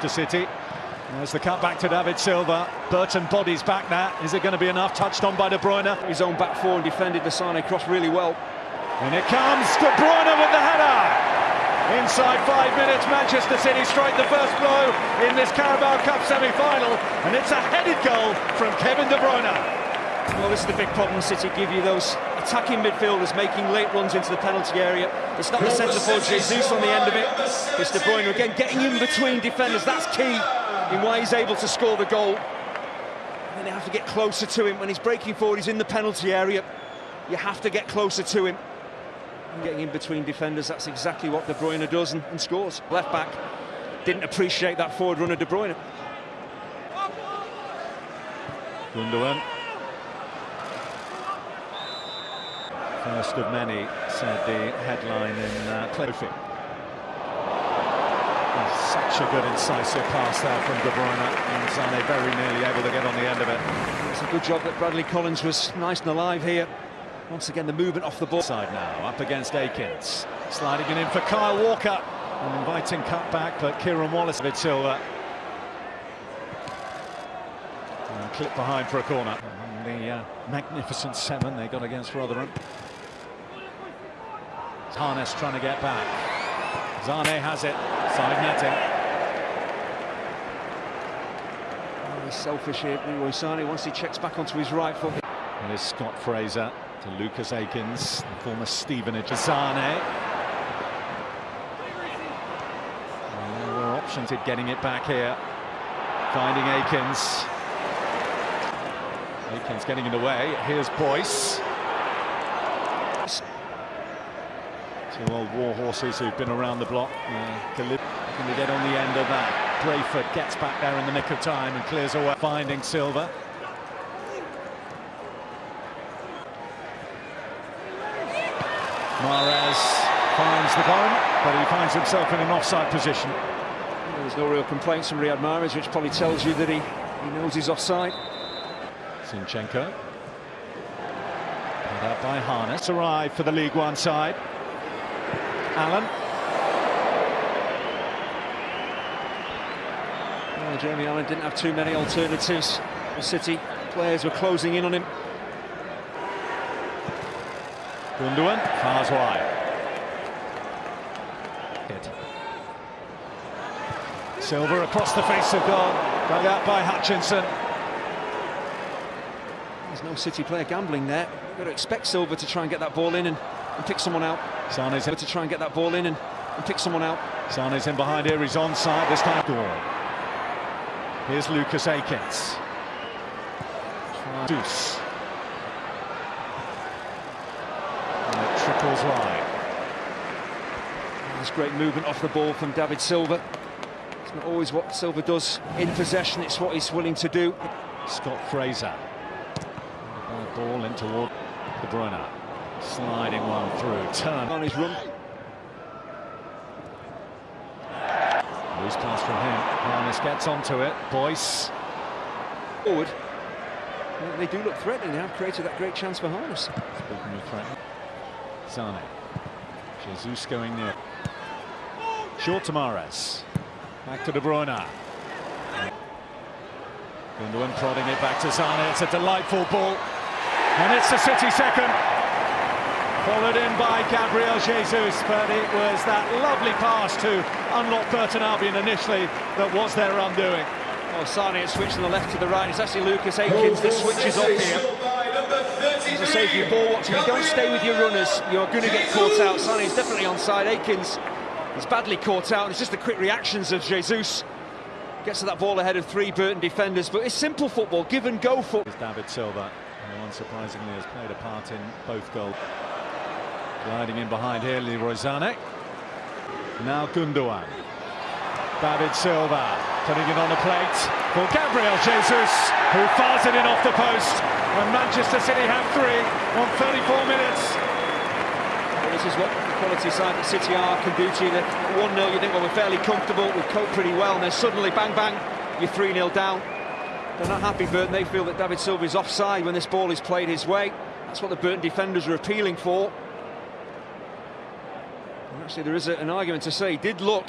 to City. There's the cut back to David Silva. Burton bodies back now. Is it going to be enough? Touched on by De Bruyne. His own back four and defended the Sane cross really well. And it comes. De Bruyne with the header. Inside five minutes, Manchester City strike the first blow in this Carabao Cup semi-final, and it's a headed goal from Kevin De Bruyne. Well, this is the big problem City give you, those attacking midfielders making late runs into the penalty area. It's not the centre forward Jesus on the end of it. It's De Bruyne again getting in between defenders. That's key in why he's able to score the goal. And then they have to get closer to him. When he's breaking forward, he's in the penalty area. You have to get closer to him. And getting in between defenders, that's exactly what De Bruyne does and, and scores. Left back didn't appreciate that forward run of De Bruyne. Gundogan. First of many, said the headline in uh, Cliffy. Such a good incisive pass there from De Bruyne and Sane very nearly able to get on the end of it. It's a good job that Bradley Collins was nice and alive here. Once again, the movement off the ball. Side now, up against Akins. Sliding it in for Kyle Walker. An inviting cut back, but Kieran Wallace with Silva. And clip behind for a corner. And the uh, magnificent seven they got against Rotherham. Harness trying to get back. Sane has it. Side netting. Oh, he's selfish here, Leroy Sane, once he checks back onto his right foot. And it's Scott Fraser to Lucas Akins, the former Stevenage. Sane. Well, there were options at getting it back here. Finding Akins. Akins getting in the way. Here's Boyce. Two old war horses who've been around the block. Can we get on the end of that? Brayford gets back there in the nick of time and clears away, finding Silva. Mahrez finds the ball, but he finds himself in an offside position. There's no real complaints from Riyad Mahrez, which probably tells you that he, he knows he's offside. Zinchenko. Put out by Harness. Arrive for the League One side. Allen. Well, Jamie Allen didn't have too many alternatives. The City players were closing in on him. Gundogan fars wide. Hit. Silva across the face of goal, dug out by Hutchinson. There's no City player gambling there. You've got to expect Silva to try and get that ball in and, and pick someone out. Sane's in to try and get that ball in and, and pick someone out. Sane's in behind here, he's onside this time. Goal. Here's Lucas Akins. Deuce. And it trickles wide. There's great movement off the ball from David Silva. It's not always what Silva does in possession, it's what he's willing to do. Scott Fraser. Ball in toward De Bruyne. Sliding one through, turn on his run. Loose pass from him. Harness gets onto it. Boyce. Forward. They do look threatening. They have created that great chance for Harness. Speaking of threatening. Sane. Jesus going near. Short to. Back to De Bruyne. Gundogan prodding it back to Sane. It's a delightful ball. And it's the City second. Followed in by Gabriel Jesus, but it was that lovely pass to unlock Burton Albion initially that was their undoing. Oh, Sane has switched from the left to the right. It's actually Lucas Akins that switches off here. As I say, if you're ball watching, you don't stay with your runners, you're going to get caught out. Sane's definitely onside. Akins is badly caught out. It's just the quick reactions of Jesus. Gets to that ball ahead of three Burton defenders, but it's simple football, give and go football. David Silva, who unsurprisingly has played a part in both goals. Gliding in behind here, Leroy Sané. Now Gundogan. David Silva putting it on the plate for Gabriel Jesus, who fires it in off the post. And Manchester City have three on 34 minutes. Well, this is what the quality side that City are can do you. 1-0, you think, well, we're fairly comfortable, we've coped pretty well, and then suddenly, bang, bang, you're 3-0 down. They're not happy, Burton. They feel that David Silva is offside when this ball is played his way. That's what the Burton defenders are appealing for. Actually, there is an argument to say, did look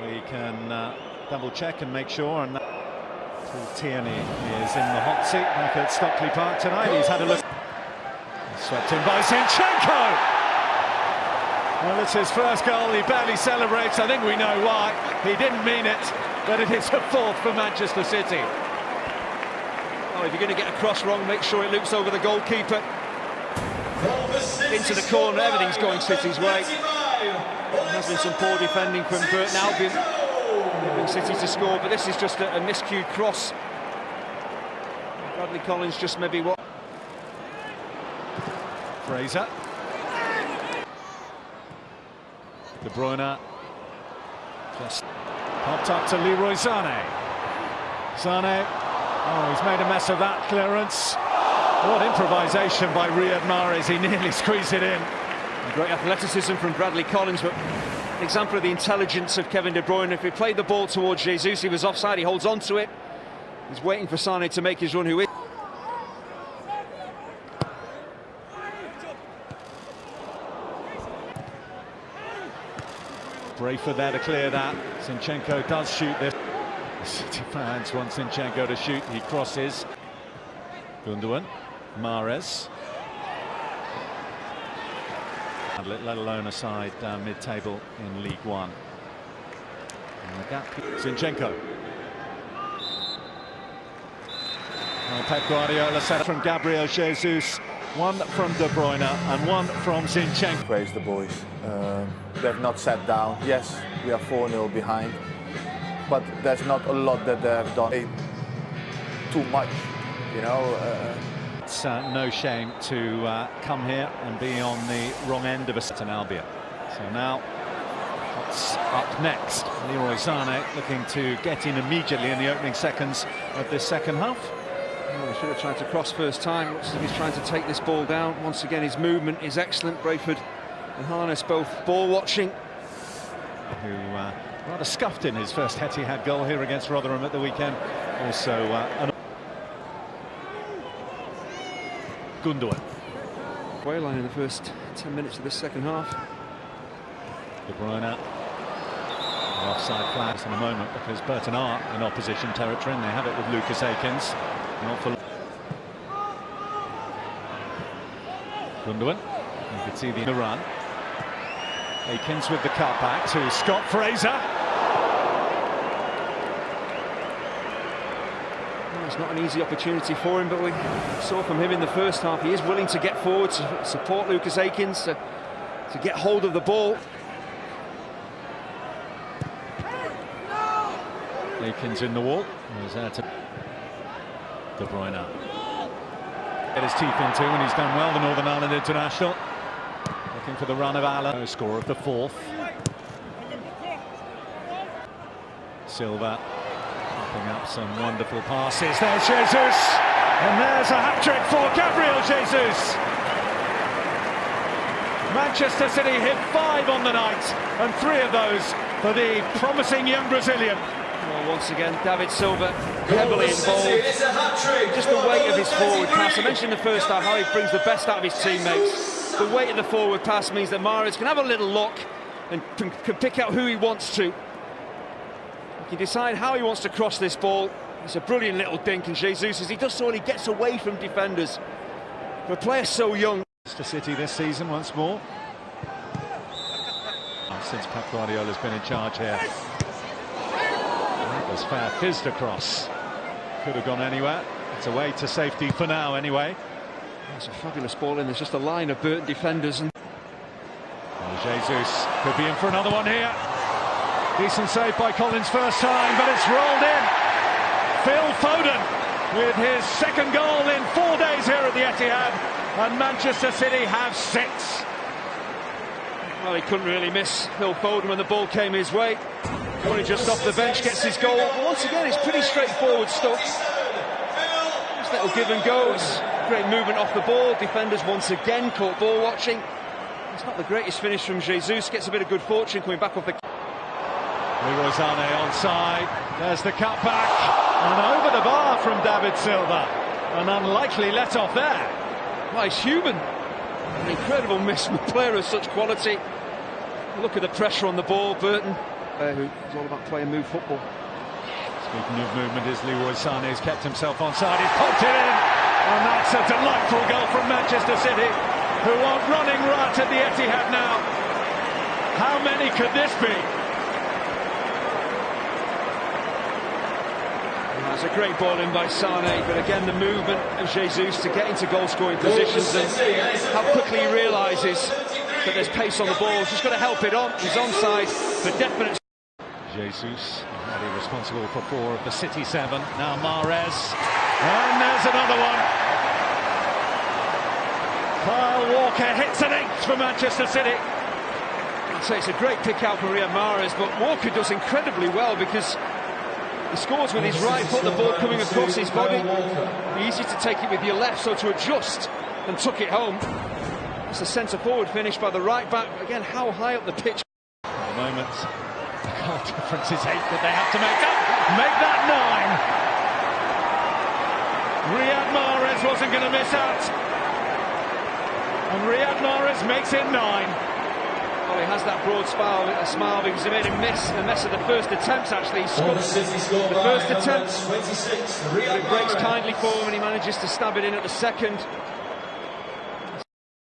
We can uh, double check and make sure. And Paul Tierney is in the hot seat back at Stockley Park tonight. He's had a look. Swept in by Zinchenko. Well, it's his first goal. He barely celebrates. I think we know why. He didn't mean it, but it is a fourth for Manchester City. Oh, if you're going to get a cross wrong, make sure it loops over the goalkeeper. Into the corner, everything's going City's way. There has been some poor defending from Burton Albion. City to score, but this is just a, a miscued cross. Bradley Collins just maybe what. Fraser. De Bruyne just popped up to Leroy Sané. Sané, oh, he's made a mess of that clearance. What improvisation by Riyad Mahrez, he nearly squeezed it in. Great athleticism from Bradley Collins, but an example of the intelligence of Kevin De Bruyne. If he played the ball towards Jesus, he was offside, he holds on to it. He's waiting for Sané to make his run, who is... Brayford there to clear that. Zinchenko does shoot this. City fans want Zinchenko to shoot. He crosses. Gundogan. Mahrez. Let alone a side uh, mid-table in League One. And the gap. Pep Guardiola set from Gabriel Jesus. One from De Bruyne and one from Zinchenko. Praise the boys. Um, they've not sat down. Yes, we are 4-0 behind. But there's not a lot that they have done too much, you know. Uh, it's uh, no shame to uh, come here and be on the wrong end of a set certain Albion. So now, what's up next? Leroy Sané looking to get in immediately in the opening seconds of this second half. He should have tried to cross first time. Looks as if he's trying to take this ball down. Once again, his movement is excellent. Brayford and Harness both ball watching. Who uh, rather scuffed in his first Etihad goal here against Rotherham at the weekend. Also, uh, an Gundogan. Wayline in the first 10 minutes of the second half. De Bruyne. offside flags in a moment because Burton are in opposition territory and they have it with Lucas Akins. Not for Gundogan. You could see the run. Akins with the cutback to Scott Fraser. It's not an easy opportunity for him, but we saw from him in the first half he is willing to get forward to support Lucas Akins to, to get hold of the ball. Akins in the wall. He's there to De Bruyne. Get his teeth into and he's done well, the Northern Ireland international. Looking for the run of Allen. Score of the fourth. Silva popping up some wonderful passes. There's Jesus. And there's a hat-trick for Gabriel Jesus. Manchester City hit five on the night, and three of those for the promising young Brazilian. Well, once again, David Silva heavily involved. Just the weight of his forward pass. I mentioned in the first half how he brings the best out of his teammates. The weight of the forward pass means that Mahrez can have a little look and can, can pick out who he wants to. He can decide how he wants to cross this ball. It's a brilliant little dink, and Jesus, as he does so, he gets away from defenders. For a player so young. To City this season once more. Since Pep Guardiola's been in charge here. That was fair fizzed across. Could have gone anywhere. It's away to safety for now anyway. It's a fabulous ball in. There's just a line of Burton defenders. and well, Jesus could be in for another one here. Decent save by Collins first time, but it's rolled in. Phil Foden with his second goal in four days here at the Etihad. And Manchester City have six. Well, he couldn't really miss Phil Foden when the ball came his way. Only just off the bench, gets his goal. Once again, it's pretty straightforward stuff. Just little give and goes. Great movement off the ball. Defenders once again caught ball watching. It's not the greatest finish from Jesus. Gets a bit of good fortune coming back off the... Leroy Sané onside. There's the cutback. And over the bar from David Silva. An unlikely let-off there. He's human. An incredible miss from a player of such quality. Look at the pressure on the ball, Burton. there who's all about play and move football. Speaking of movement, is Leroy Sané has kept himself onside. He's popped it in, and that's a delightful goal from Manchester City, who are running right at the Etihad now. How many could this be? That's a great ball in by Sane, but again the movement of Jesus to get into goal-scoring positions and how quickly he realises that there's pace on the ball. He's just got to help it on. He's onside for definite. Jesus, already responsible for four of the City seven. Now Mahrez, and there's another one. Kyle Walker hits an eighth for Manchester City. I'd say it's a great pick out for Riyad Mahrez, but Walker does incredibly well because he scores with his right foot, the ball coming across his body. Easy to take it with your left, so to adjust and tuck it home. It's a centre forward finish by the right back. Again, how high up the pitch? At the moment, the goal difference is eight that they have to make up. Make that nine. Riyad Mahrez wasn't going to miss out. And Riyad Mahrez makes it nine. Well, he has that broad smile, a smile because he made a miss, a mess of the first attempts actually. He scored the first attempt. It breaks kindly for him and he manages to stab it in at the second.